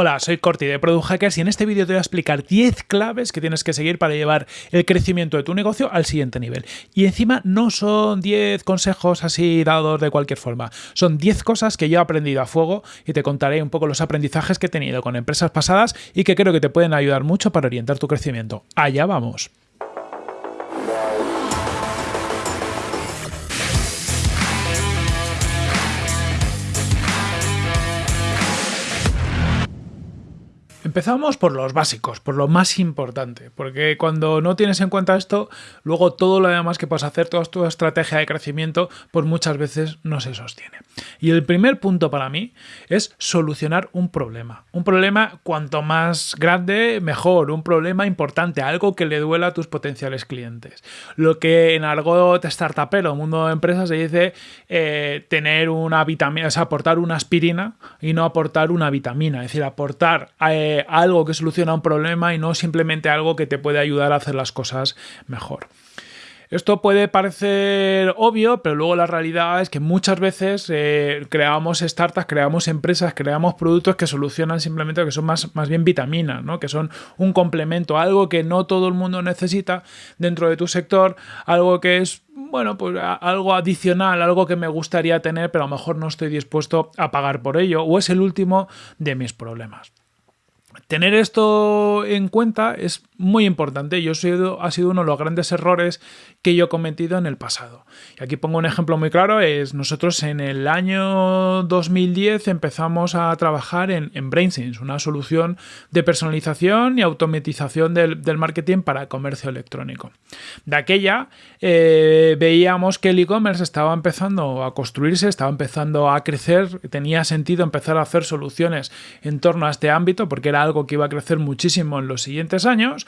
Hola, soy Corti de Product Hackers y en este vídeo te voy a explicar 10 claves que tienes que seguir para llevar el crecimiento de tu negocio al siguiente nivel. Y encima no son 10 consejos así dados de cualquier forma, son 10 cosas que yo he aprendido a fuego y te contaré un poco los aprendizajes que he tenido con empresas pasadas y que creo que te pueden ayudar mucho para orientar tu crecimiento. Allá vamos. Empezamos por los básicos, por lo más importante, porque cuando no tienes en cuenta esto, luego todo lo demás que puedes hacer, toda tu estrategia de crecimiento, pues muchas veces no se sostiene. Y el primer punto para mí es solucionar un problema. Un problema cuanto más grande, mejor. Un problema importante, algo que le duela a tus potenciales clientes. Lo que en argot startupero, mundo de empresas, se dice eh, tener una vitamina, es aportar una aspirina y no aportar una vitamina. Es decir, aportar... Eh, algo que soluciona un problema y no simplemente algo que te puede ayudar a hacer las cosas mejor. Esto puede parecer obvio, pero luego la realidad es que muchas veces eh, creamos startups, creamos empresas, creamos productos que solucionan simplemente que son más, más bien vitaminas, ¿no? que son un complemento, algo que no todo el mundo necesita dentro de tu sector, algo que es bueno, pues algo adicional, algo que me gustaría tener, pero a lo mejor no estoy dispuesto a pagar por ello, o es el último de mis problemas. Tener esto en cuenta es muy importante. Sido, ha sido uno de los grandes errores que yo he cometido en el pasado. Y aquí pongo un ejemplo muy claro. Es nosotros en el año 2010 empezamos a trabajar en, en BrainSense, una solución de personalización y automatización del, marketing para comercio electrónico. De aquella eh, veíamos que el e-commerce estaba empezando a construirse, estaba empezando a crecer, tenía sentido empezar a hacer soluciones en torno a este ámbito porque era algo que iba a crecer muchísimo en los siguientes años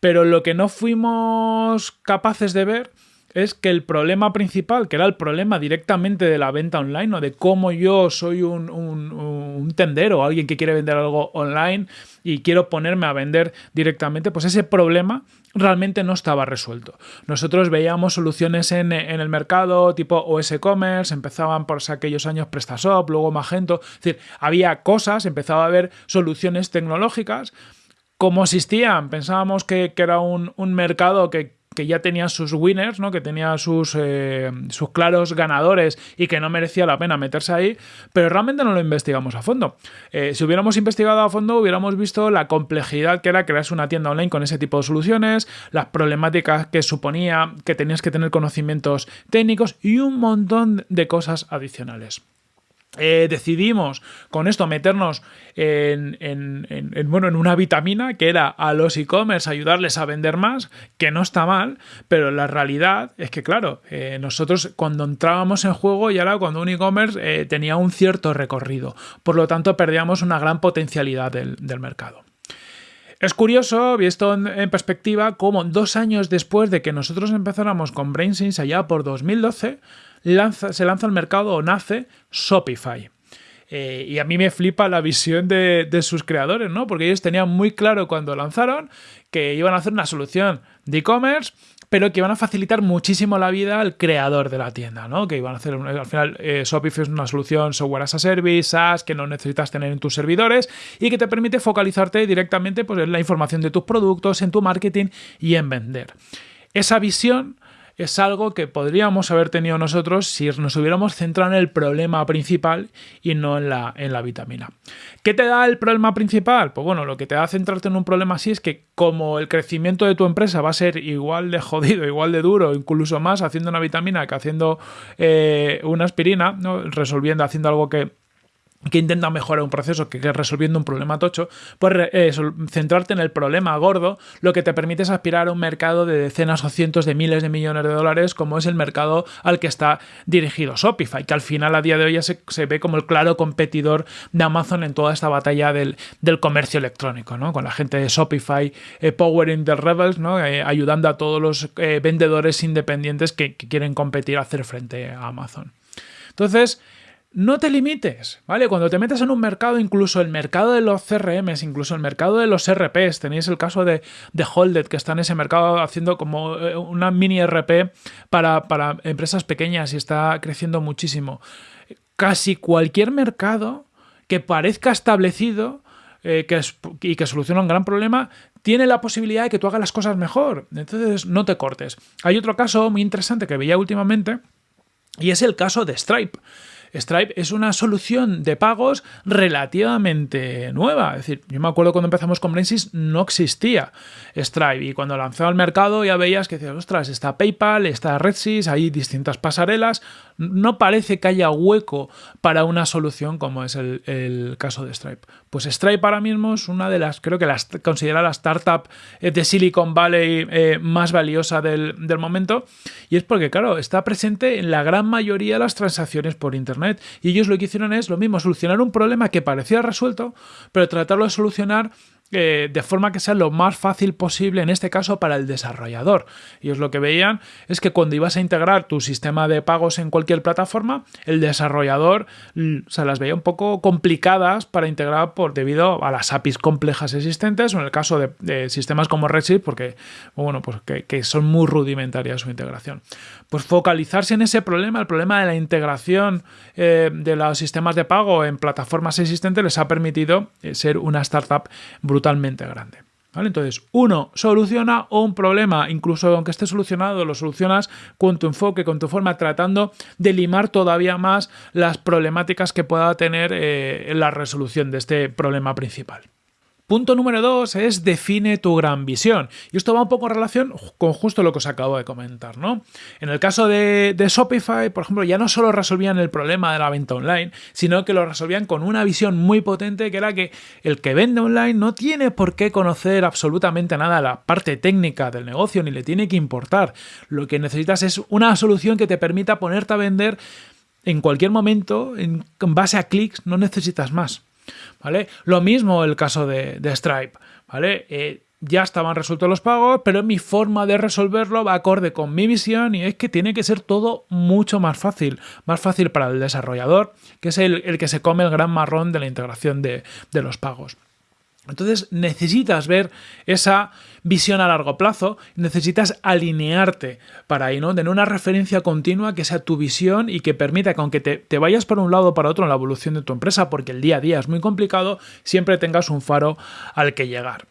pero lo que no fuimos capaces de ver es que el problema principal, que era el problema directamente de la venta online o de cómo yo soy un, tendero o alguien que quiere vender algo online y quiero ponerme a vender directamente, pues ese problema realmente no estaba resuelto. Nosotros veíamos soluciones en, el mercado tipo OS Commerce, empezaban por aquellos años PrestaShop, luego Magento, es decir, había cosas, empezaba a haber soluciones tecnológicas cómo existían. Pensábamos que, era un, mercado que, ya tenía sus winners, ¿no? que tenía sus, eh, sus claros ganadores y que no merecía la pena meterse ahí, pero realmente no lo investigamos a fondo. Eh, si hubiéramos investigado a fondo, hubiéramos visto la complejidad que era crearse una tienda online con ese tipo de soluciones, las problemáticas que suponía que tenías que tener conocimientos técnicos y un montón de cosas adicionales. Eh, decidimos con esto meternos en, bueno, en una vitamina que era a los e-commerce ayudarles a vender más, que no está mal, pero la realidad es que, claro, eh, nosotros cuando entrábamos en juego ya era cuando un e-commerce eh, tenía un cierto recorrido, por lo tanto perdíamos una gran potencialidad del, mercado. Es curioso, visto en, perspectiva, cómo dos años después de que nosotros empezáramos con BrainSense allá por 2012, se lanza al mercado o nace Shopify. Eh, y a mí me flipa la visión de, sus creadores, ¿no? Porque ellos tenían muy claro cuando lanzaron que iban a hacer una solución de e-commerce, pero que iban a facilitar muchísimo la vida al creador de la tienda, ¿no? Que iban a hacer, al final, eh, Shopify es una solución software as a service, SaaS, que no necesitas tener en tus servidores y que te permite focalizarte directamente pues, en la información de tus productos, en tu marketing y en vender. Esa visión es algo que podríamos haber tenido nosotros si nos hubiéramos centrado en el problema principal y no en la, en la vitamina. ¿Qué te da el problema principal? Pues bueno, lo que te da centrarte en un problema así es que como el crecimiento de tu empresa va a ser igual de jodido, igual de duro, incluso más haciendo una vitamina que haciendo eh, una aspirina, ¿no? resolviendo, haciendo algo que que intenta mejorar un proceso que, que resolviendo un problema tocho, pues eh, centrarte en el problema gordo, lo que te permite es aspirar a un mercado de decenas o cientos de miles de millones de dólares, como es el mercado al que está dirigido Shopify, que al final a día de hoy ya se, ve como el claro competidor de Amazon en toda esta batalla del, comercio electrónico, ¿no? con la gente de Shopify eh, powering the rebels, ¿no? Eh, ayudando a todos los vendedores independientes que, que quieren competir, hacer frente a Amazon. Entonces, no te limites, ¿vale? Cuando te metes en un mercado, incluso el mercado de los CRMs, incluso el mercado de los RPs, tenéis el caso de, de Holded, que está en ese mercado haciendo como eh, una mini RP para, empresas pequeñas y está creciendo muchísimo. Casi cualquier mercado que parezca establecido eh, y que soluciona un gran problema, tiene la posibilidad de que tú hagas las cosas mejor. Entonces, no te cortes. Hay otro caso muy interesante que veía últimamente y es el caso de Stripe. Stripe es una solución de pagos relativamente nueva. Es decir, yo me acuerdo cuando empezamos con Brainsys no existía Stripe y cuando lanzó al mercado ya veías que decías, ostras, está PayPal, está RedSys, hay distintas pasarelas. No parece que haya hueco para una solución como es el, caso de Stripe. Pues Stripe ahora mismo es una de las, creo que las considera la startup eh, de Silicon Valley eh, más valiosa del, del momento y es porque, claro, está presente en la gran mayoría de las transacciones por Internet. Y ellos lo que hicieron es lo mismo, solucionar un problema que parecía resuelto, pero tratarlo de solucionar eh, de forma que sea lo más fácil posible, en este caso para el desarrollador. Y Ellos lo que veían es que cuando ibas a integrar tu sistema de pagos en cualquier plataforma, el desarrollador se las veía un poco complicadas para integrar por debido a las APIs complejas existentes, o en el caso de, sistemas como Redshift, porque bueno, pues que, son muy rudimentarias su integración. Pues focalizarse en ese problema, el problema de la integración eh, de los sistemas de pago en plataformas existentes, les ha permitido eh, ser una startup brutal brutalmente grande. ¿Vale? Entonces, uno, soluciona un problema, incluso aunque esté solucionado, lo solucionas con tu enfoque, con tu forma, tratando de limar todavía más las problemáticas que pueda tener eh, la resolución de este problema principal. Punto número dos es define tu gran visión. Y esto va un poco en relación con justo lo que os acabo de comentar, ¿no? En el caso de, Shopify, por ejemplo, ya no solo resolvían el problema de la venta online, sino que lo resolvían con una visión muy potente que era que el que vende online no tiene por qué conocer absolutamente nada la parte técnica del negocio ni le tiene que importar. Lo que necesitas es una solución que te permita ponerte a vender en cualquier momento en base a clics, no necesitas más. ¿Vale? Lo mismo el caso de, Stripe, ¿vale? Eh, ya estaban resueltos los pagos, pero mi forma de resolverlo va acorde con mi visión y es que tiene que ser todo mucho más fácil, más fácil para el desarrollador, que es el, que se come el gran marrón de la integración de los pagos. Entonces necesitas ver esa visión a largo plazo, necesitas alinearte para ahí, ¿no? Tener una referencia continua que sea tu visión y que permita que aunque te, te, vayas por un lado o para otro en la evolución de tu empresa, porque el día a día es muy complicado, siempre tengas un faro al que llegar.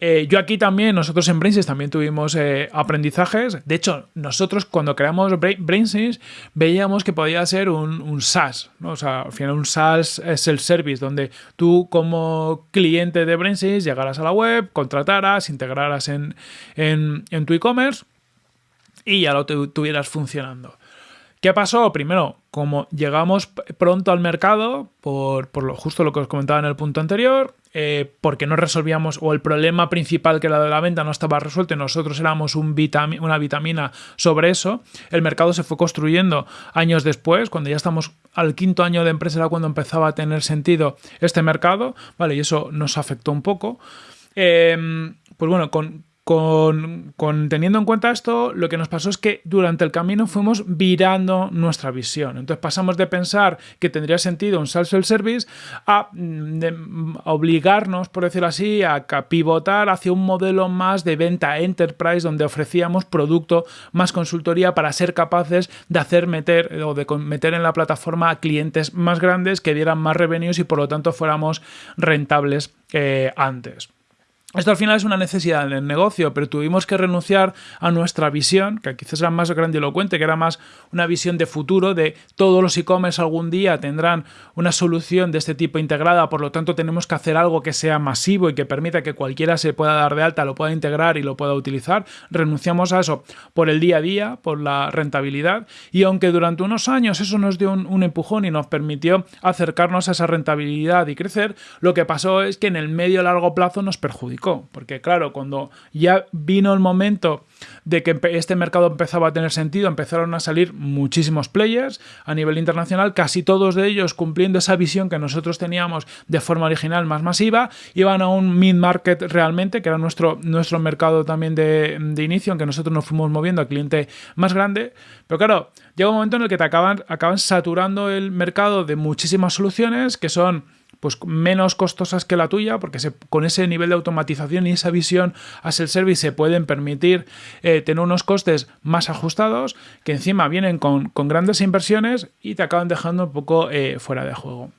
Eh, yo aquí también, nosotros en Brainsys también tuvimos eh, aprendizajes. De hecho, nosotros cuando creamos Brainsys veíamos que podía ser un, SaaS. O sea, al final un SaaS es el service donde tú como cliente de Brainsys llegaras a la web, contrataras, integraras en, en tu e-commerce y ya lo tuvieras funcionando. ¿Qué pasó? Primero, como llegamos pronto al mercado, por, lo, justo lo que os comentaba en el punto anterior, eh, porque no resolvíamos, o el problema principal que era de la venta no estaba resuelto nosotros éramos un una vitamina sobre eso, el mercado se fue construyendo años después, cuando ya estamos al quinto año de empresa era cuando empezaba a tener sentido este mercado, ¿vale? Y eso nos afectó un poco. Eh, pues bueno, con, con, teniendo en cuenta esto, lo que nos pasó es que durante el camino fuimos virando nuestra visión. Entonces pasamos de pensar que tendría sentido un sales service a, mm, obligarnos, por decirlo así, a pivotar hacia un modelo más de venta enterprise donde ofrecíamos producto más consultoría para ser capaces de hacer meter o de meter en la plataforma a clientes más grandes que dieran más revenues y por lo tanto fuéramos rentables eh, antes. Esto al final es una necesidad del negocio, pero tuvimos que renunciar a nuestra visión, que quizás era más grandilocuente, que era más una visión de futuro, de todos los e-commerce algún día tendrán una solución de este tipo integrada, por lo tanto tenemos que hacer algo que sea masivo y que permita que cualquiera se pueda dar de alta, lo pueda integrar y lo pueda utilizar. Renunciamos a eso por el día a día, por la rentabilidad, y aunque durante unos años eso nos dio un, un empujón y nos permitió acercarnos a esa rentabilidad y crecer, lo que pasó es que en el medio largo plazo nos perjudicó porque claro, cuando ya vino el momento de que este mercado empezaba a tener sentido, empezaron a salir muchísimos players a nivel internacional, casi todos de ellos cumpliendo esa visión que nosotros teníamos de forma original más masiva, iban a un mid-market realmente, que era nuestro, nuestro mercado también de, inicio, aunque nosotros nos fuimos moviendo a cliente más grande, pero claro, llega un momento en el que te acaban, acaban saturando el mercado de muchísimas soluciones que son pues menos costosas que la tuya, porque con ese nivel de automatización y esa visión a self-service se pueden permitir eh, tener unos costes más ajustados, que encima vienen con, grandes inversiones y te acaban dejando un poco eh, fuera de juego.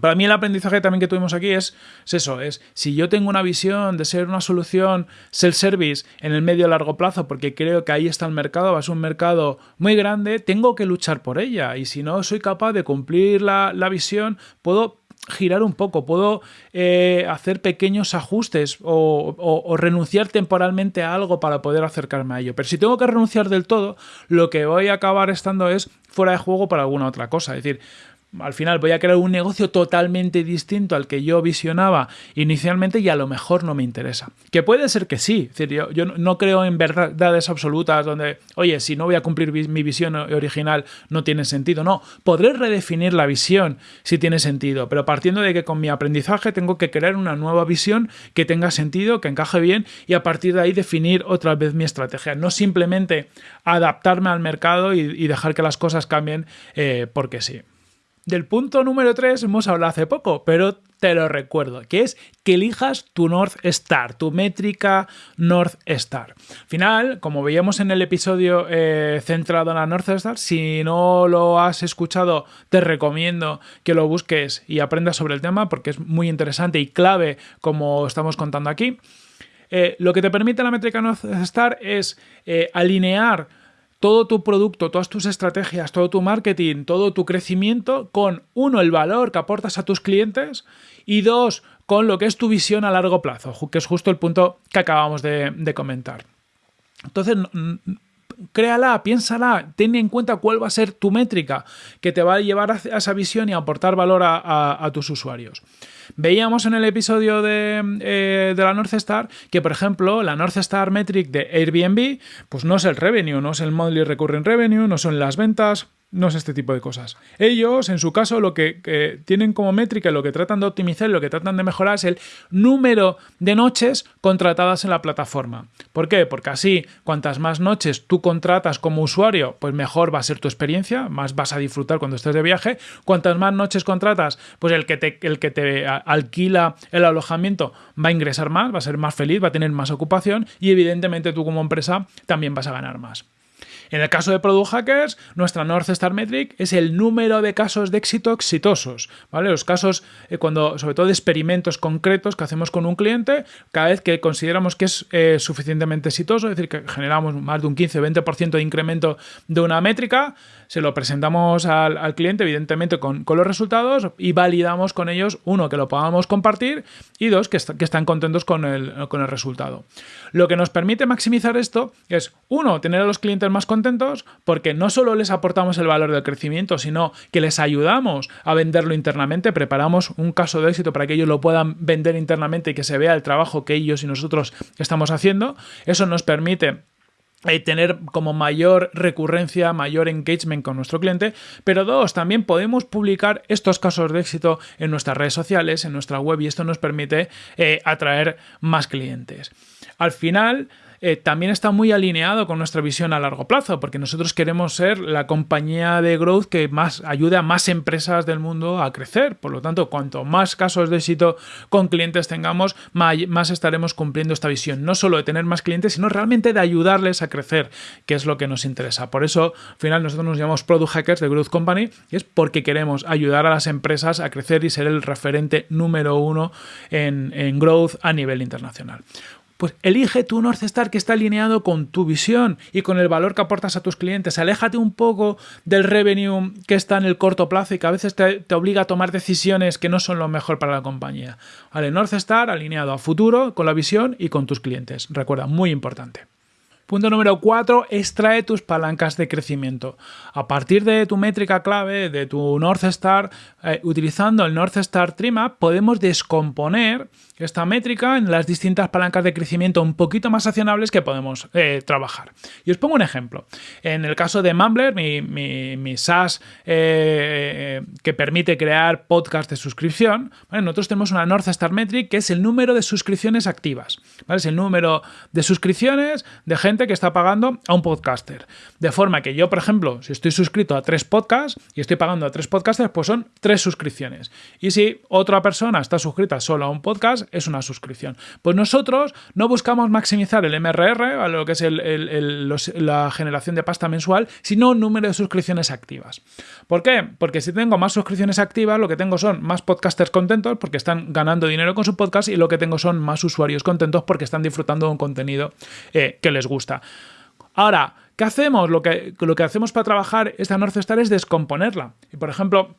Para mí el aprendizaje también que tuvimos aquí es, eso, es si yo tengo una visión de ser una solución self-service en el medio largo plazo, porque creo que ahí está el mercado, va a ser un mercado muy grande, tengo que luchar por ella. Y si no soy capaz de cumplir la, visión, puedo girar un poco, puedo eh, hacer pequeños ajustes o, renunciar temporalmente a algo para poder acercarme a ello. Pero si tengo que renunciar del todo, lo que voy a acabar estando es fuera de juego para alguna otra cosa. Es decir, al final voy a crear un negocio totalmente distinto al que yo visionaba inicialmente y a lo mejor no me interesa. Que puede ser que sí. yo, no creo en verdades absolutas donde, oye, si no voy a cumplir mi visión original no tiene sentido. No, podré redefinir la visión si tiene sentido, pero partiendo de que con mi aprendizaje tengo que crear una nueva visión que tenga sentido, que encaje bien y a partir de ahí definir otra vez mi estrategia. No simplemente adaptarme al mercado y, dejar que las cosas cambien eh, porque sí. Del punto número 3 hemos hablado hace poco, pero te lo recuerdo, que es que elijas tu North Star, tu métrica North Star. Al final, como veíamos en el episodio eh, centrado en la North Star, si no lo has escuchado, te recomiendo que lo busques y aprendas sobre el tema porque es muy interesante y clave como estamos contando aquí. Eh, lo que te permite la métrica North Star es eh, alinear todo tu producto, todas tus estrategias, todo tu marketing, todo tu crecimiento con, uno, el valor que aportas a tus clientes y dos, con lo que es tu visión a largo plazo, que es justo el punto que acabamos de, comentar. Entonces, créala, piénsala, ten en cuenta cuál va a ser tu métrica que te va a llevar a esa visión y aportar valor a tus usuarios. Veíamos en el episodio eh, de, la North Star que, por ejemplo, la North Star Metric de Airbnb, pues no es el revenue, no es el monthly recurring revenue, no son las ventas, no es este tipo de cosas. Ellos, en su caso, lo que, tienen como métrica, lo que tratan de optimizar, lo que tratan de mejorar es el número de noches contratadas en la plataforma. ¿Por qué? Porque así, cuantas más noches tú contratas como usuario, pues mejor va a ser tu experiencia, más vas a disfrutar cuando estés de viaje. Cuantas más noches contratas, pues el que el que te alquila el alojamiento va a ingresar más, va a ser más feliz, va a tener más ocupación y evidentemente tú como empresa también vas a ganar más. En el caso de Product Hackers, nuestra North Star Metric es el número de casos de éxito exitosos, ¿vale? Los casos, eh, cuando, sobre todo de experimentos concretos que hacemos con un cliente, cada vez que consideramos que es eh, suficientemente exitoso, es decir, que generamos más de un 15-20% de incremento de una métrica, se lo presentamos al, cliente, evidentemente, con, los resultados y validamos con ellos, uno, que lo podamos compartir y dos, que, están contentos con el, con el resultado. Lo que nos permite maximizar esto es, uno, tener a los clientes más contentos porque no solo les aportamos el valor del crecimiento, sino que les ayudamos a venderlo internamente, preparamos un caso de éxito para que ellos lo puedan vender internamente y que se vea el trabajo que ellos y nosotros estamos haciendo. Eso nos permite eh, tener como mayor recurrencia, mayor engagement con nuestro cliente, pero dos, también podemos publicar estos casos de éxito en nuestras redes sociales, en nuestra web y esto nos permite eh, atraer más clientes. Al final, eh, también está muy alineado con nuestra visión a largo plazo, porque nosotros queremos ser la compañía de growth que más ayude a más empresas del mundo a crecer. Por lo tanto, cuanto más casos de éxito con clientes tengamos, más estaremos cumpliendo esta visión. No solo de tener más clientes, sino realmente de ayudarles a crecer, que es lo que nos interesa. Por eso, al final, nosotros nos llamamos Product Hackers de Growth Company y es porque queremos ayudar a las empresas a crecer y ser el referente número uno en, en growth a nivel internacional. Pues elige tu North Star que está alineado con tu visión y con el valor que aportas a tus clientes. Aléjate un poco del revenue que está en el corto plazo y que a veces te, obliga a tomar decisiones que no son lo mejor para la compañía. Vale, North Star alineado a futuro, con la visión y con tus clientes. Recuerda, muy importante. Punto número 4, extrae tus palancas de crecimiento. A partir de tu métrica clave, de tu North Star, eh, utilizando el North Star Trimap, podemos descomponer esta métrica en las distintas palancas de crecimiento un poquito más accionables que podemos eh, trabajar. Y os pongo un ejemplo. En el caso de Mumbler, mi, SaaS eh, que permite crear podcast de suscripción, nosotros tenemos una North Star Metric que es el número de suscripciones activas. Es el número de suscripciones de gente que está pagando a un podcaster. De forma que yo, por ejemplo, si estoy suscrito a tres podcasts y estoy pagando a tres podcasters, pues son tres suscripciones. Y si otra persona está suscrita solo a un podcast, es una suscripción. Pues nosotros no buscamos maximizar el MRR, a lo que es la generación de pasta mensual, sino un número de suscripciones activas. ¿Por qué? Porque si tengo más suscripciones activas, lo que tengo son más podcasters contentos porque están ganando dinero con su podcast y lo que tengo son más usuarios contentos porque están disfrutando de un contenido eh, que les gusta. Ahora, ¿qué hacemos? Lo que, hacemos para trabajar esta North Star es descomponerla. Y por ejemplo,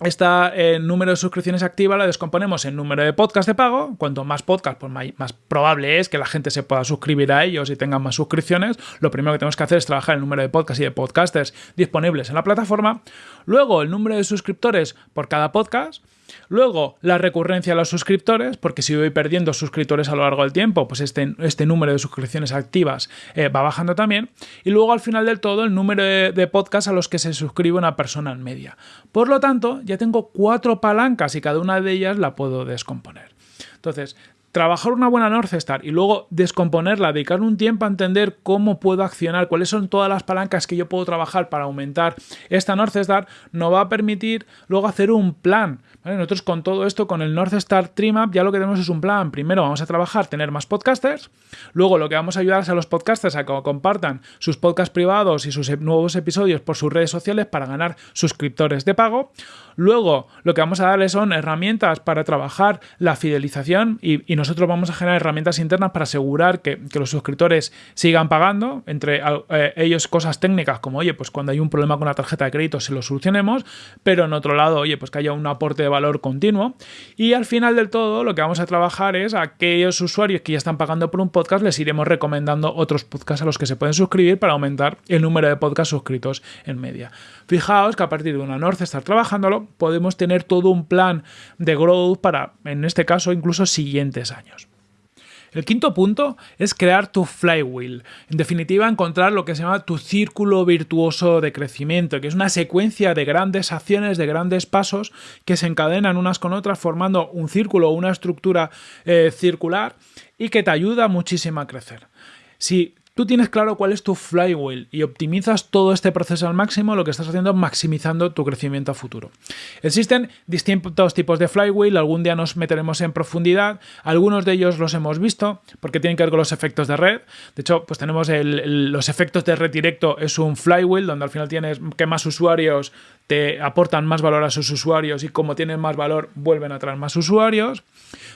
esta eh, número de suscripciones activa la descomponemos en número de podcast de pago. Cuanto más podcast, pues más, probable es que la gente se pueda suscribir a ellos y tengan más suscripciones. Lo primero que tenemos que hacer es trabajar el número de podcasts y de podcasters disponibles en la plataforma. Luego, el número de suscriptores por cada podcast. Luego, la recurrencia a los suscriptores, porque si voy perdiendo suscriptores a lo largo del tiempo, pues este, este número de suscripciones activas eh, va bajando también. Y luego, al final del todo, el número de, de podcasts a los que se suscribe una persona en media. Por lo tanto, ya tengo cuatro palancas y cada una de ellas la puedo descomponer. Entonces, trabajar una buena North Star y luego descomponerla, dedicar un tiempo a entender cómo puedo accionar, cuáles son todas las palancas que yo puedo trabajar para aumentar esta North Star, nos va a permitir luego hacer un plan. Nosotros con todo esto, con el North Star Trimap, ya lo que tenemos es un plan. Primero vamos a trabajar, tener más podcasters. Luego lo que vamos a ayudar a los podcasters a que compartan sus podcasts privados y sus nuevos episodios por sus redes sociales para ganar suscriptores de pago. Luego, lo que vamos a darles son herramientas para trabajar la fidelización y, nosotros vamos a generar herramientas internas para asegurar que, los suscriptores sigan pagando, entre eh, ellos cosas técnicas como, oye, pues cuando hay un problema con la tarjeta de crédito se lo solucionemos, pero en otro lado, oye, pues que haya un aporte de valor continuo. Y al final del todo, lo que vamos a trabajar es a aquellos usuarios que ya están pagando por un podcast, les iremos recomendando otros podcasts a los que se pueden suscribir para aumentar el número de podcasts suscritos en media. Fijaos que a partir de una North estar trabajándolo, podemos tener todo un plan de growth para, en este caso, incluso siguientes años. El quinto punto es crear tu flywheel. En definitiva, encontrar lo que se llama tu círculo virtuoso de crecimiento, que es una secuencia de grandes acciones, de grandes pasos que se encadenan unas con otras formando un círculo una estructura eh, circular y que te ayuda muchísimo a crecer. Si tú tienes claro cuál es tu flywheel y optimizas todo este proceso al máximo, lo que estás haciendo es maximizando tu crecimiento a futuro. Existen distintos tipos de flywheel, algún día nos meteremos en profundidad, algunos de ellos los hemos visto porque tienen que ver con los efectos de red. De hecho, pues tenemos los efectos de red directo, es un flywheel donde al final tienes que más usuarios te aportan más valor a sus usuarios y como tienen más valor vuelven a traer más usuarios.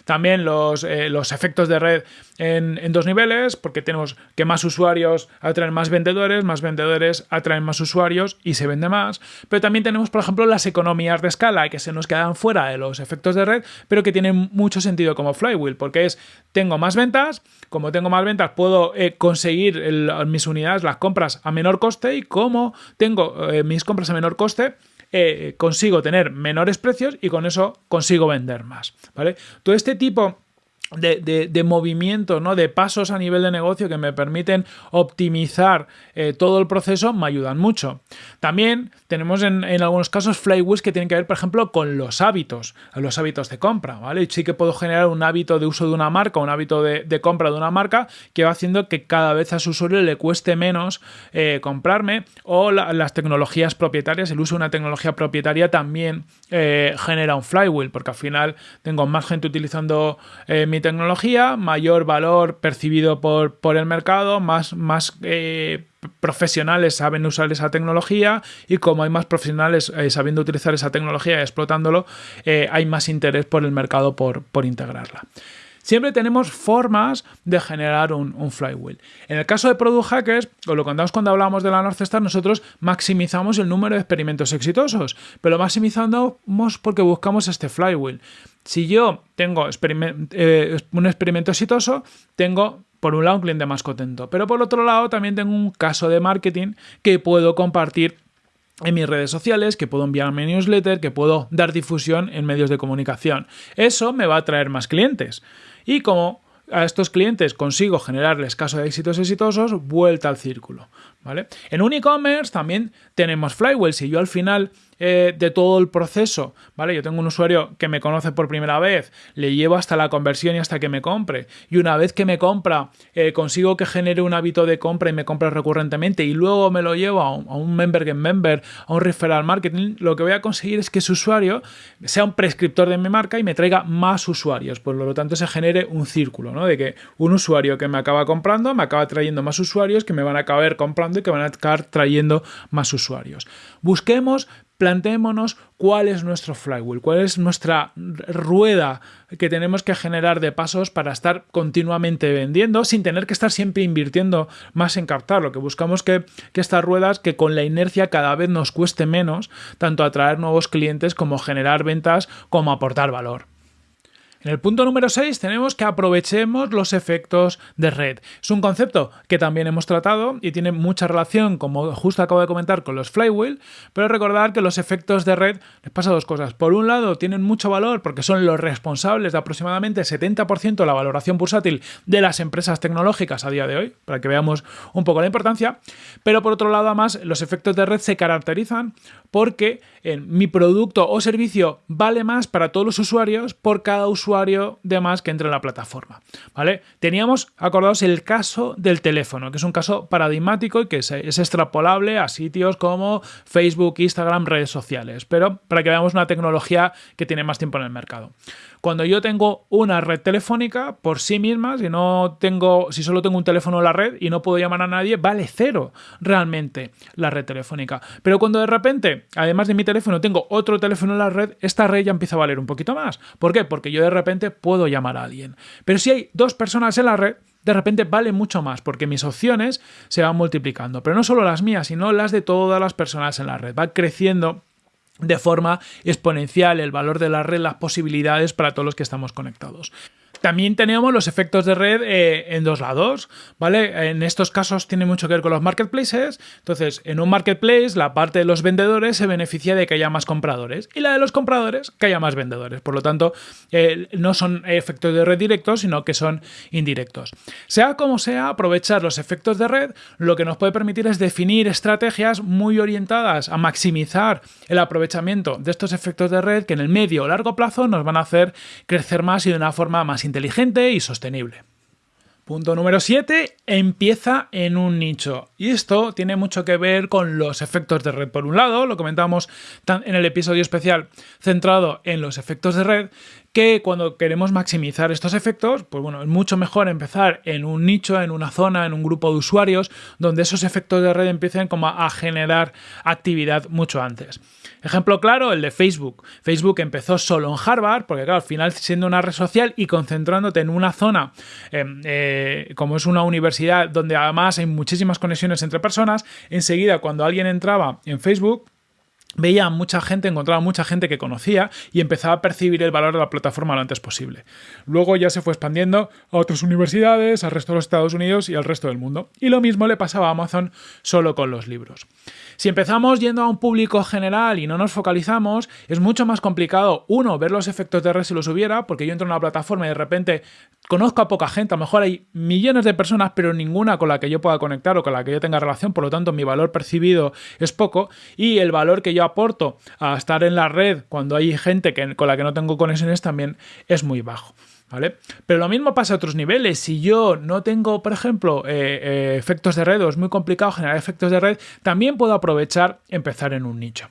También los, eh, los efectos de red en, en, dos niveles, porque tenemos que más usuarios atraen más vendedores, más vendedores atraen más usuarios y se vende más. Pero también tenemos, por ejemplo, las economías de escala que se nos quedan fuera de los efectos de red, pero que tienen mucho sentido como flywheel, porque es, tengo más ventas, como tengo más ventas puedo eh, conseguir mis unidades, las compras a menor coste y como tengo eh, mis compras a menor coste, eh, consigo tener menores precios y con eso consigo vender más. ¿vale? Todo este tipo de, de, movimientos, ¿no? de pasos a nivel de negocio que me permiten optimizar eh, todo el proceso, me ayudan mucho. También tenemos en, algunos casos flywheels que tienen que ver, por ejemplo, con los hábitos, los hábitos de compra. ¿vale? sí que puedo generar un hábito de uso de una marca, un hábito de, compra de una marca que va haciendo que cada vez a su usuario le cueste menos eh, comprarme o las tecnologías propietarias, el uso de una tecnología propietaria también eh, genera un flywheel porque al final tengo más gente utilizando mi tecnología, mayor valor percibido por, por el mercado, más, más eh, profesionales saben usar esa tecnología y como hay más profesionales eh, sabiendo utilizar esa tecnología y explotándolo, eh, hay más interés por el mercado por, por integrarla. Siempre tenemos formas de generar un, flywheel. En el caso de Product Hackers, o lo contamos cuando hablamos de la North Star, nosotros maximizamos el número de experimentos exitosos, pero maximizamos porque buscamos este flywheel. Si yo tengo eh, un experimento exitoso, tengo por un lado un cliente más contento, pero por otro lado también tengo un caso de marketing que puedo compartir en mis redes sociales, que puedo enviar mi newsletter, que puedo dar difusión en medios de comunicación. Eso me va a traer más clientes. Y como a estos clientes consigo generarles casos de éxitos exitosos, vuelta al círculo. ¿Vale? En un e-commerce también tenemos flywheel. Si yo al final eh, de todo el proceso, ¿vale? Yo tengo un usuario que me conoce por primera vez, le llevo hasta la conversión y hasta que me compre. Y una vez que me compra, eh, consigo que genere un hábito de compra y me compre recurrentemente y luego me lo llevo a un, member game member, a un referral marketing, lo que voy a conseguir es que ese usuario sea un prescriptor de mi marca y me traiga más usuarios. Por lo tanto, se genere un círculo, ¿no? De que un usuario que me acaba comprando me acaba trayendo más usuarios que me van a acabar comprando y que van a acabar trayendo más usuarios. Busquemos planteémonos cuál es nuestro flywheel, cuál es nuestra rueda que tenemos que generar de pasos para estar continuamente vendiendo sin tener que estar siempre invirtiendo más en captar. Lo que buscamos que, que estas ruedas que con la inercia cada vez nos cueste menos tanto atraer nuevos clientes como generar ventas como aportar valor. En el punto número 6 tenemos que aprovechemos los efectos de red. Es un concepto que también hemos tratado y tiene mucha relación, como justo acabo de comentar, con los flywheel, pero recordar que los efectos de red les pasa dos cosas. Por un lado, tienen mucho valor porque son los responsables de aproximadamente 70% de la valoración bursátil de las empresas tecnológicas a día de hoy, para que veamos un poco la importancia, pero por otro lado, además, los efectos de red se caracterizan porque en mi producto o servicio vale más para todos los usuarios por cada usuario de más que entre en la plataforma. ¿vale? Teníamos, acordados, el caso del teléfono, que es un caso paradigmático y que es, es extrapolable a sitios como Facebook, Instagram, redes sociales, pero para que veamos una tecnología que tiene más tiempo en el mercado. Cuando yo tengo una red telefónica por sí misma, si no tengo, si solo tengo un teléfono en la red y no puedo llamar a nadie, vale cero realmente la red telefónica. Pero cuando de repente, además de mi teléfono, tengo otro teléfono en la red, esta red ya empieza a valer un poquito más. ¿Por qué? Porque yo de repente puedo llamar a alguien. Pero si hay dos personas en la red, de repente vale mucho más porque mis opciones se van multiplicando. Pero no solo las mías, sino las de todas las personas en la red. Va creciendo de forma exponencial el valor de la red, las posibilidades para todos los que estamos conectados. También tenemos los efectos de red eh, en dos lados, ¿vale? En estos casos tiene mucho que ver con los marketplaces. Entonces, en un marketplace, la parte de los vendedores se beneficia de que haya más compradores y la de los compradores que haya más vendedores. Por lo tanto, eh, no son efectos de red directos, sino que son indirectos. Sea como sea, aprovechar los efectos de red lo que nos puede permitir es definir estrategias muy orientadas a maximizar el aprovechamiento de estos efectos de red que en el medio o largo plazo nos van a hacer crecer más y de una forma más inteligente y sostenible. Punto número 7, empieza en un nicho. Y esto tiene mucho que ver con los efectos de red. Por un lado, lo comentamos en el episodio especial centrado en los efectos de red, que cuando queremos maximizar estos efectos, pues bueno, es mucho mejor empezar en un nicho, en una zona, en un grupo de usuarios, donde esos efectos de red empiecen como a generar actividad mucho antes. Ejemplo claro, el de Facebook. Facebook empezó solo en Harvard, porque claro, al final siendo una red social y concentrándote en una zona, em, eh, como es una universidad donde además hay muchísimas conexiones entre personas, enseguida cuando alguien entraba en Facebook, veía mucha gente, encontraba mucha gente que conocía y empezaba a percibir el valor de la plataforma lo antes posible. Luego ya se fue expandiendo a otras universidades, al resto de los Estados Unidos y al resto del mundo. Y lo mismo le pasaba a Amazon solo con los libros. Si empezamos yendo a un público general y no nos focalizamos, es mucho más complicado, uno, ver los efectos de red si los hubiera, porque yo entro en una plataforma y de repente conozco a poca gente, a lo mejor hay millones de personas, pero ninguna con la que yo pueda conectar o con la que yo tenga relación, por lo tanto mi valor percibido es poco y el valor que yo aporto a estar en la red cuando hay gente que, con la que no tengo conexiones también es muy bajo. ¿Vale? Pero lo mismo pasa a otros niveles. Si yo no tengo, por ejemplo, eh, eh, efectos de red o es muy complicado generar efectos de red, también puedo aprovechar empezar en un nicho.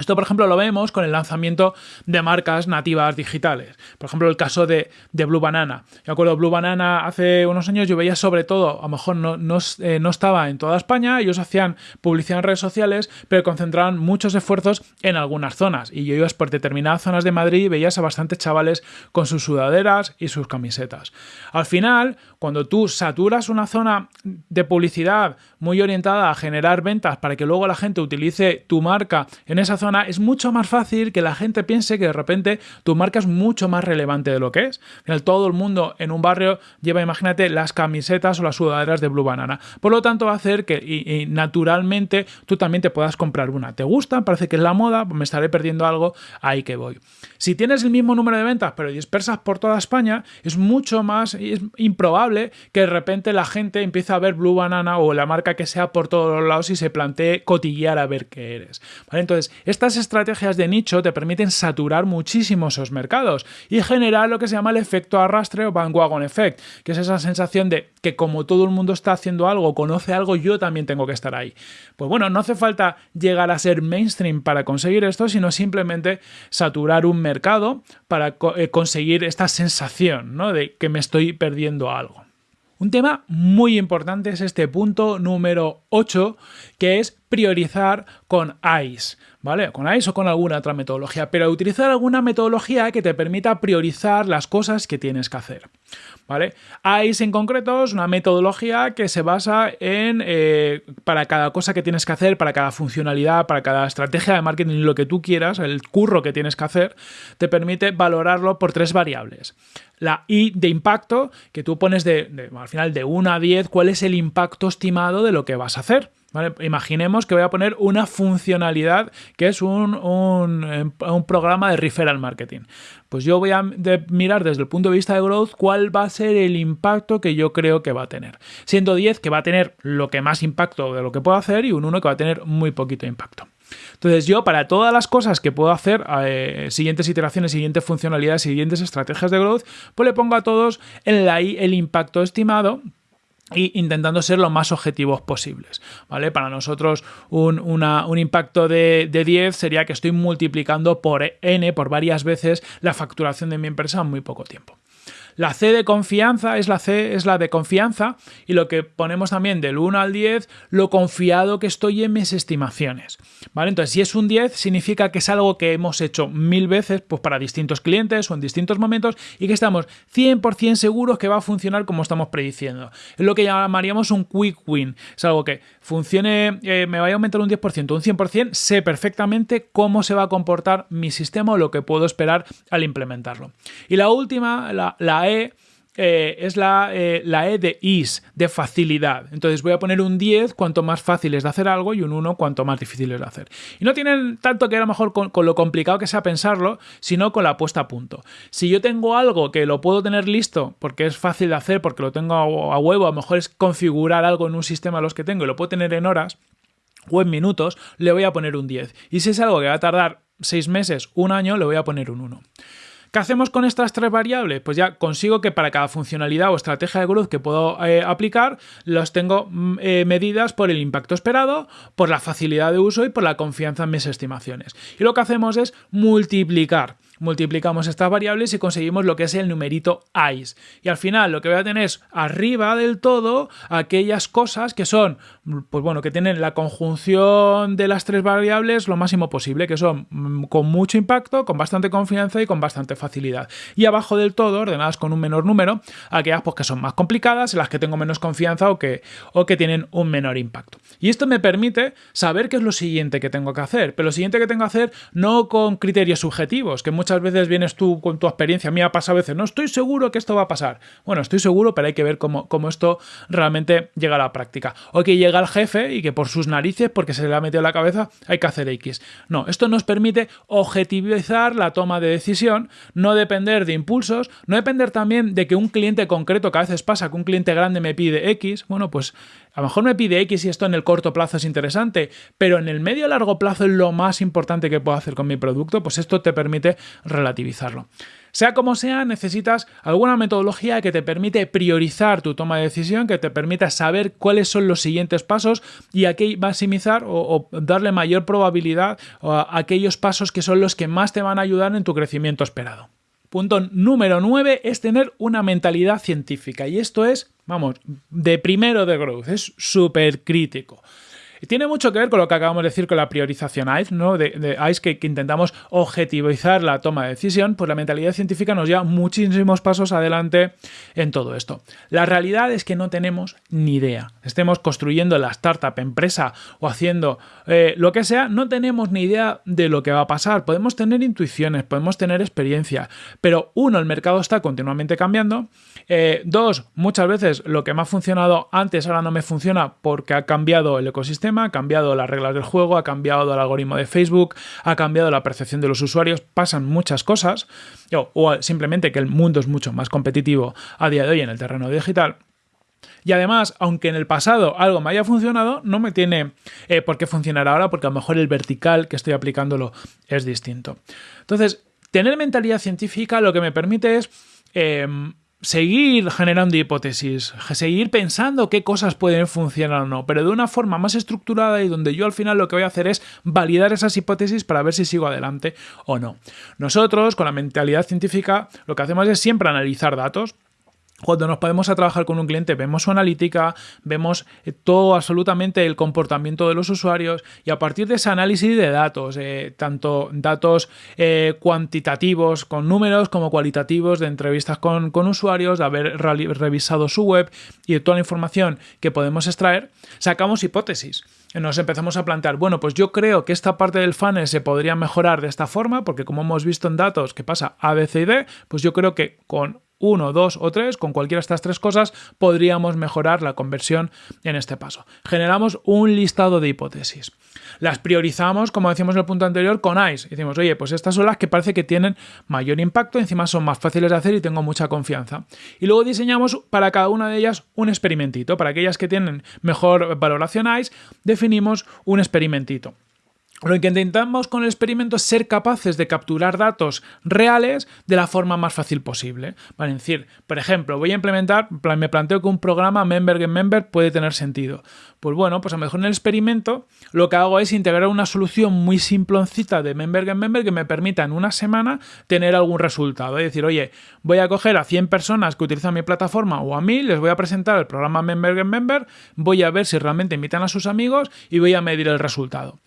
Esto, por ejemplo, lo vemos con el lanzamiento de marcas nativas digitales. Por ejemplo, el caso de, Blue Banana. Me acuerdo, Blue Banana hace unos años yo veía sobre todo, a lo mejor no, no, eh, no, estaba en toda España, ellos hacían publicidad en redes sociales, pero concentraban muchos esfuerzos en algunas zonas. Y yo iba por determinadas zonas de Madrid y veías a bastantes chavales con sus sudaderas y sus camisetas. Al final, cuando tú saturas una zona de publicidad muy orientada a generar ventas para que luego la gente utilice tu marca en esa zona, es mucho más fácil que la gente piense que de repente tu marca es mucho más relevante de lo que es. todo el mundo en un barrio lleva, imagínate, las camisetas o las sudaderas de Blue Banana. Por lo tanto, va a hacer que naturalmente tú también te puedas comprar una. ¿Te gusta? Parece que es la moda, pues me estaré perdiendo algo, ahí que voy. Si tienes el mismo número de ventas, pero dispersas por toda España, es mucho más es improbable que de repente la gente empiece a ver Blue Banana o la marca que sea por todos los lados y se plantee cotillear a ver qué eres. ¿Vale? Entonces, Estas estrategias de nicho te permiten saturar muchísimo esos mercados y generar lo que se llama el efecto arrastre o bandwagon effect, que es esa sensación de que como todo el mundo está haciendo algo, conoce algo, yo también tengo que estar ahí. Pues bueno, no hace falta llegar a ser mainstream para conseguir esto, sino simplemente saturar un mercado para eh, conseguir esta sensación ¿no? de que me estoy perdiendo algo. Un tema muy importante es este punto número 8, que es priorizar con ICE, ¿vale? Con ICE o con alguna otra metodología, pero utilizar alguna metodología que te permita priorizar las cosas que tienes que hacer, ¿vale? ICE en concreto es una metodología que se basa en, eh, para cada cosa que tienes que hacer, para cada funcionalidad, para cada estrategia de marketing, lo que tú quieras, el curro que tienes que hacer, te permite valorarlo por tres variables la I de impacto, que tú pones de, al final de 1 a 10 cuál es el impacto estimado de lo que vas a hacer. Imaginemos que voy a poner una funcionalidad que es un, un, un, programa de referral marketing. Pues yo voy a mirar desde el punto de vista de growth cuál va a ser el impacto que yo creo que va a tener. Siendo 10 que va a tener lo que más impacto de lo que puedo hacer y un 1 que va a tener muy poquito impacto. Entonces yo para todas las cosas que puedo hacer, eh, siguientes iteraciones, siguientes funcionalidades, siguientes estrategias de growth, pues le pongo a todos I el impacto estimado y intentando ser lo más objetivos posibles. ¿vale? Para nosotros un, un impacto de, de, 10 sería que estoy multiplicando por n, por varias veces, la facturación de mi empresa en muy poco tiempo. La C de confianza es la C, es la de confianza y lo que ponemos también del 1 al 10, lo confiado que estoy en mis estimaciones. ¿Vale? Entonces, si es un 10, significa que es algo que hemos hecho mil veces pues, para distintos clientes o en distintos momentos y que estamos 100% seguros que va a funcionar como estamos prediciendo. Es lo que llamaríamos un quick win. Es algo que funcione, eh, me vaya a aumentar un 10%, un 100%, sé perfectamente cómo se va a comportar mi sistema o lo que puedo esperar al implementarlo. Y la última, la, la E eh, es la, eh, la, E de ease, de facilidad. Entonces voy a poner un 10 cuanto más fácil es de hacer algo y un 1 cuanto más difícil es de hacer. Y no tienen tanto que a lo mejor con, lo complicado que sea pensarlo, sino con la puesta a punto. Si yo tengo algo que lo puedo tener listo porque es fácil de hacer, porque lo tengo a, a huevo, a lo mejor es configurar algo en un sistema los que tengo y lo puedo tener en horas o en minutos, le voy a poner un 10. Y si es algo que va a tardar 6 meses, un año, le voy a poner un 1. ¿Qué hacemos con estas tres variables? Pues ya consigo que para cada funcionalidad o estrategia de growth que puedo eh, aplicar, los tengo mm, eh, medidas por el impacto esperado, por la facilidad de uso y por la confianza en mis estimaciones. Y lo que hacemos es multiplicar multiplicamos estas variables y conseguimos lo que es el numerito ICE. Y al final lo que voy a tener es arriba del todo aquellas cosas que son, pues bueno, que tienen la conjunción de las tres variables lo máximo posible, que son mm, con mucho impacto, con bastante confianza y con bastante facilidad. Y abajo del todo, ordenadas con un menor número, aquellas pues, que son más complicadas, en las que tengo menos confianza o que, o que tienen un menor impacto. Y esto me permite saber qué es lo siguiente que tengo que hacer, pero lo siguiente que tengo que hacer no con criterios subjetivos, que muchas muchas veces vienes tú con tu experiencia, a mí ha pasado a veces, no estoy seguro que esto va a pasar. Bueno, estoy seguro, pero hay que ver cómo, cómo esto realmente llega a la práctica. O que llega el jefe y que por sus narices, porque se le ha metido la cabeza, hay que hacer X. No, esto nos permite objetivizar la toma de decisión, no depender de impulsos, no depender también de que un cliente concreto, que a veces pasa que un cliente grande me pide X, bueno, pues a lo mejor me pide X y esto en el corto plazo es interesante, pero en el medio largo plazo es lo más importante que puedo hacer con mi producto, pues esto te permite relativizarlo. Sea como sea, necesitas alguna metodología que te permite priorizar tu toma de decisión, que te permita saber cuáles son los siguientes pasos y a qué maximizar o, darle mayor probabilidad a aquellos pasos que son los que más te van a ayudar en tu crecimiento esperado. Punto número 9 es tener una mentalidad científica y esto es, vamos, de primero de growth, es súper crítico. Y tiene mucho que ver con lo que acabamos de decir con la priorización ICE, ¿no? de, ICE que, intentamos objetivizar la toma de decisión, pues la mentalidad científica nos lleva muchísimos pasos adelante en todo esto. La realidad es que no tenemos ni idea. Estemos construyendo la startup, empresa o haciendo eh, lo que sea, no tenemos ni idea de lo que va a pasar. Podemos tener intuiciones, podemos tener experiencia, pero uno, el mercado está continuamente cambiando. Eh, dos, muchas veces lo que me ha funcionado antes ahora no me funciona porque ha cambiado el ecosistema ha cambiado las reglas del juego, ha cambiado el algoritmo de Facebook, ha cambiado la percepción de los usuarios, pasan muchas cosas, o, simplemente que el mundo es mucho más competitivo a día de hoy en el terreno digital. Y además, aunque en el pasado algo me haya funcionado, no me tiene eh, por qué funcionar ahora porque a lo mejor el vertical que estoy aplicándolo es distinto. Entonces, tener mentalidad científica lo que me permite es em, seguir generando hipótesis, seguir pensando qué cosas pueden funcionar o no, pero de una forma más estructurada y donde yo al final lo que voy a hacer es validar esas hipótesis para ver si sigo adelante o no. Nosotros, con la mentalidad científica, lo que hacemos es siempre analizar datos, cuando nos podemos a trabajar con un cliente, vemos su analítica, vemos eh, todo absolutamente el comportamiento de los usuarios y a partir de ese análisis de datos, eh, tanto datos eh, cuantitativos con números como cualitativos de entrevistas con, usuarios, de haber revisado su web y toda la información que podemos extraer, sacamos hipótesis. Nos empezamos a plantear, bueno, pues yo creo que esta parte del funnel se podría mejorar de esta forma, porque como hemos visto en datos que pasa A, B, C y D, pues yo creo que con uno, dos o tres, con cualquiera de estas tres cosas, podríamos mejorar la conversión en este paso. Generamos un listado de hipótesis. Las priorizamos, como decíamos en el punto anterior, con ICE. Decimos, oye, pues estas son las que parece que tienen mayor impacto, encima son más fáciles de hacer y tengo mucha confianza. Y luego diseñamos para cada una de ellas un experimentito. Para aquellas que tienen mejor valoración ICE, definimos un experimentito. Lo que intentamos con el experimento es ser capaces de capturar datos reales de la forma más fácil posible. Para decir, por ejemplo, voy a implementar, me planteo que un programa Member Member puede tener sentido. Pues bueno, pues a lo mejor en el experimento lo que hago es integrar una solución muy simploncita de Member Member que me permita en una semana tener algún resultado. Es decir, oye, voy a coger a 100 personas que utilizan mi plataforma o a mí, les voy a presentar el programa Member Member, voy a ver si realmente invitan a sus amigos y voy a medir el resultado.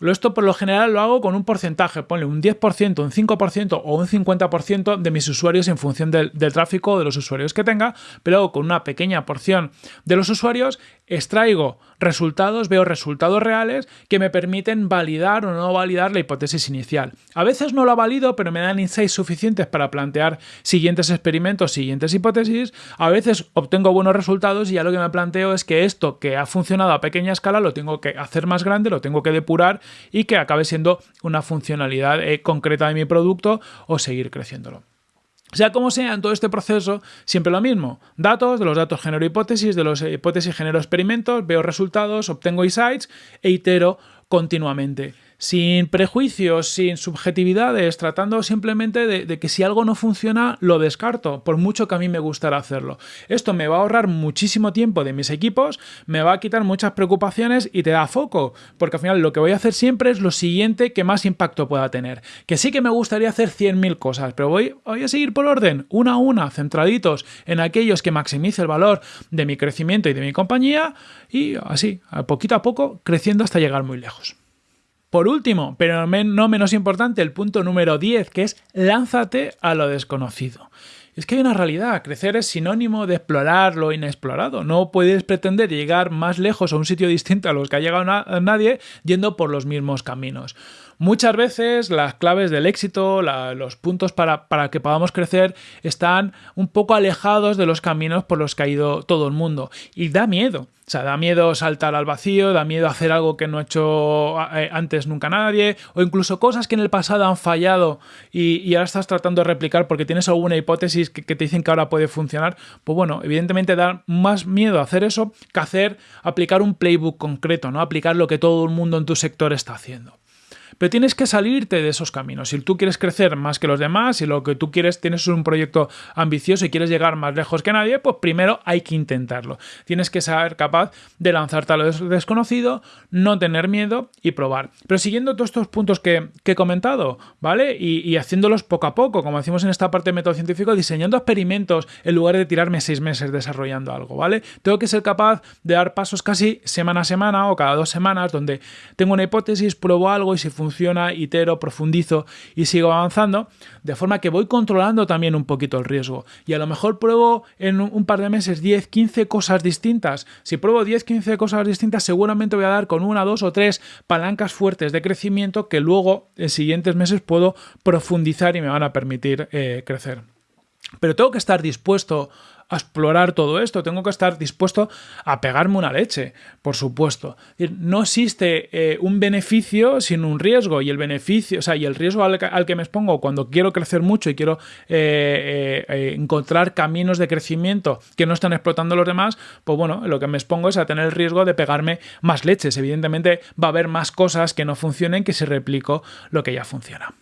Esto por lo general lo hago con un porcentaje, ponle un 10%, un 5% o un 50% de mis usuarios en función del, tráfico de los usuarios que tenga, pero con una pequeña porción de los usuarios extraigo resultados, veo resultados reales que me permiten validar o no validar la hipótesis inicial. A veces no la valido, pero me dan insights suficientes para plantear siguientes experimentos, siguientes hipótesis. A veces obtengo buenos resultados y ya lo que me planteo es que esto que ha funcionado a pequeña escala lo tengo que hacer más grande, lo tengo que depurar y que acabe siendo una funcionalidad eh, concreta de mi producto o seguir creciéndolo. Sea como sea, en todo este proceso, siempre lo mismo. Datos, de los datos genero hipótesis, de los hipótesis genero experimentos, veo resultados, obtengo insights e itero continuamente sin prejuicios, sin subjetividades, tratando simplemente de, que si algo no funciona, lo descarto, por mucho que a mí me gustara hacerlo. Esto me va a ahorrar muchísimo tiempo de mis equipos, me va a quitar muchas preocupaciones y te da foco, porque al final lo que voy a hacer siempre es lo siguiente que más impacto pueda tener. Que sí que me gustaría hacer 100.000 cosas, pero voy, voy a seguir por orden, una a una, centraditos en aquellos que maximice el valor de mi crecimiento y de mi compañía, y así, poquito a poco, creciendo hasta llegar muy lejos. Por último, pero no menos importante, el punto número 10, que es lánzate a lo desconocido. Es que hay una realidad, crecer es sinónimo de explorar lo inexplorado. No puedes pretender llegar más lejos a un sitio distinto a los que ha llegado nadie yendo por los mismos caminos. Muchas veces las claves del éxito, los puntos para, para, que podamos crecer, están un poco alejados de los caminos por los que ha ido todo el mundo. Y da miedo. O sea, da miedo saltar al vacío, da miedo hacer algo que no ha hecho eh, antes nunca nadie, o incluso cosas que en el pasado han fallado y, ahora estás tratando de replicar porque tienes alguna hipótesis que, que, te dicen que ahora puede funcionar. Pues bueno, evidentemente da más miedo hacer eso que hacer aplicar un playbook concreto, ¿no? Aplicar lo que todo el mundo en tu sector está haciendo. Pero tienes que salirte de esos caminos. Si tú quieres crecer más que los demás y lo que tú quieres, tienes un proyecto ambicioso y quieres llegar más lejos que nadie, pues primero hay que intentarlo. Tienes que ser capaz de lanzarte a lo desconocido, no tener miedo y probar. Pero siguiendo todos estos puntos que, he comentado, ¿vale? Y, haciéndolos poco a poco, como decimos en esta parte de método científico, diseñando experimentos en lugar de tirarme seis meses desarrollando algo, ¿vale? Tengo que ser capaz de dar pasos casi semana a semana o cada dos semanas donde tengo una hipótesis, pruebo algo y si funciona funciona, itero, profundizo y sigo avanzando, de forma que voy controlando también un poquito el riesgo. Y a lo mejor pruebo en un par de meses 10, 15 cosas distintas. Si pruebo 10, 15 cosas distintas, seguramente voy a dar con una, dos o tres palancas fuertes de crecimiento que luego en siguientes meses puedo profundizar y me van a permitir eh, crecer. Pero tengo que estar dispuesto a explorar todo esto, tengo que estar dispuesto a pegarme una leche, por supuesto. No existe eh, un beneficio sin un riesgo y el beneficio, o sea, y el riesgo al, que me expongo cuando quiero crecer mucho y quiero eh, eh, encontrar caminos de crecimiento que no están explotando los demás, pues bueno, lo que me expongo es a tener el riesgo de pegarme más leches. Evidentemente va a haber más cosas que no funcionen que si replico lo que ya funciona.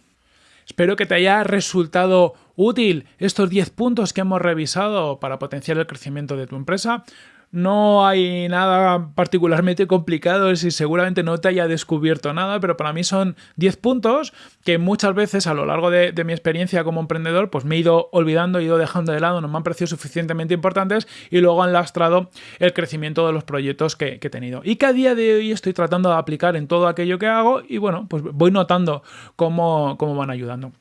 Espero que te haya resultado útil estos 10 puntos que hemos revisado para potenciar el crecimiento de tu empresa. No hay nada particularmente complicado y seguramente no te haya descubierto nada, pero para mí son 10 puntos que muchas veces a lo largo de, mi experiencia como emprendedor pues me he ido olvidando, he ido dejando de lado, no me han parecido suficientemente importantes y luego han lastrado el crecimiento de los proyectos que, he tenido. Y que a día de hoy estoy tratando de aplicar en todo aquello que hago y bueno, pues voy notando cómo, cómo van ayudando.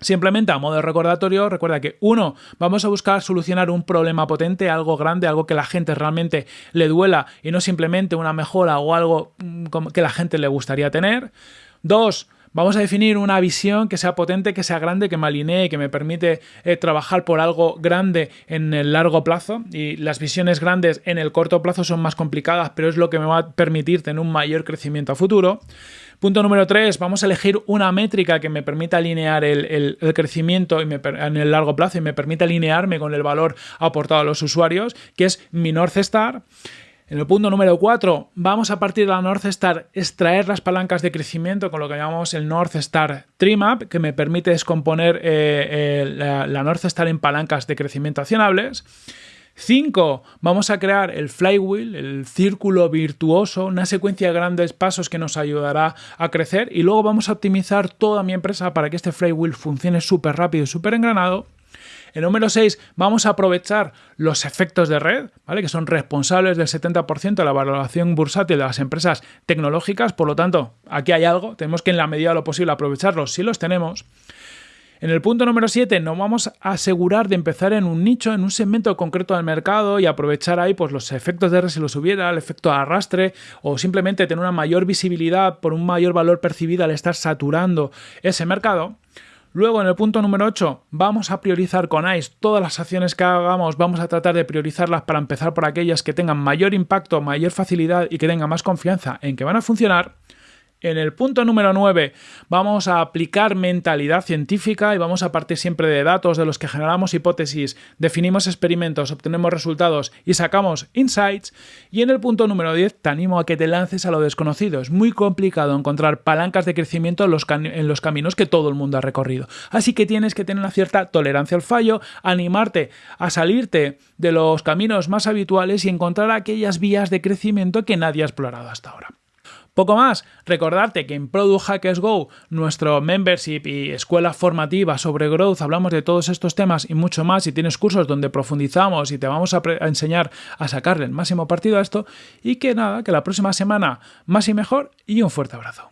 Simplemente a modo de recordatorio, recuerda que uno, vamos a buscar solucionar un problema potente, algo grande, algo que la gente realmente le duela y no simplemente una mejora o algo mm, que la gente le gustaría tener. Dos, Vamos a definir una visión que sea potente, que sea grande, que me alinee, que me permite eh, trabajar por algo grande en el largo plazo. Y las visiones grandes en el corto plazo son más complicadas, pero es lo que me va a permitir tener un mayor crecimiento a futuro. Punto número 3, vamos a elegir una métrica que me permita alinear el, crecimiento en el largo plazo y me permita alinearme con el valor aportado a los usuarios, que es mi North Star. En el punto número 4, vamos a partir de la North Star extraer las palancas de crecimiento con lo que llamamos el North Star Trimap, que me permite descomponer eh, eh, la, la North Star en palancas de crecimiento accionables. 5. Vamos a crear el flywheel, el círculo virtuoso, una secuencia de grandes pasos que nos ayudará a crecer y luego vamos a optimizar toda mi empresa para que este flywheel funcione súper rápido y súper engranado. El número 6, vamos a aprovechar los efectos de red, ¿vale? que son responsables del 70% de la valoración bursátil de las empresas tecnológicas. Por lo tanto, aquí hay algo, tenemos que en la medida de lo posible aprovecharlos si los tenemos. En el punto número 7 nos vamos a asegurar de empezar en un nicho, en un segmento concreto del mercado y aprovechar ahí pues, los efectos de red si los hubiera, el efecto de arrastre o simplemente tener una mayor visibilidad por un mayor valor percibido al estar saturando ese mercado. Luego, en el punto número 8, vamos a priorizar con ICE todas las acciones que hagamos, vamos a tratar de priorizarlas para empezar por aquellas que tengan mayor impacto, mayor facilidad y que tengan más confianza en que van a funcionar. En el punto número 9 vamos a aplicar mentalidad científica y vamos a partir siempre de datos de los que generamos hipótesis, definimos experimentos, obtenemos resultados y sacamos insights. Y en el punto número 10 te animo a que te lances a lo desconocido. Es muy complicado encontrar palancas de crecimiento en los, en los caminos que todo el mundo ha recorrido. Así que tienes que tener una cierta tolerancia al fallo, animarte a salirte de los caminos más habituales y encontrar aquellas vías de crecimiento que nadie ha explorado hasta ahora. Poco más, recordarte que en Product Hackers Go, nuestro membership y escuela formativa sobre growth, hablamos de todos estos temas y mucho más y tienes cursos donde profundizamos y te vamos a, a enseñar a sacarle el máximo partido a esto y que nada, que la próxima semana más y mejor y un fuerte abrazo.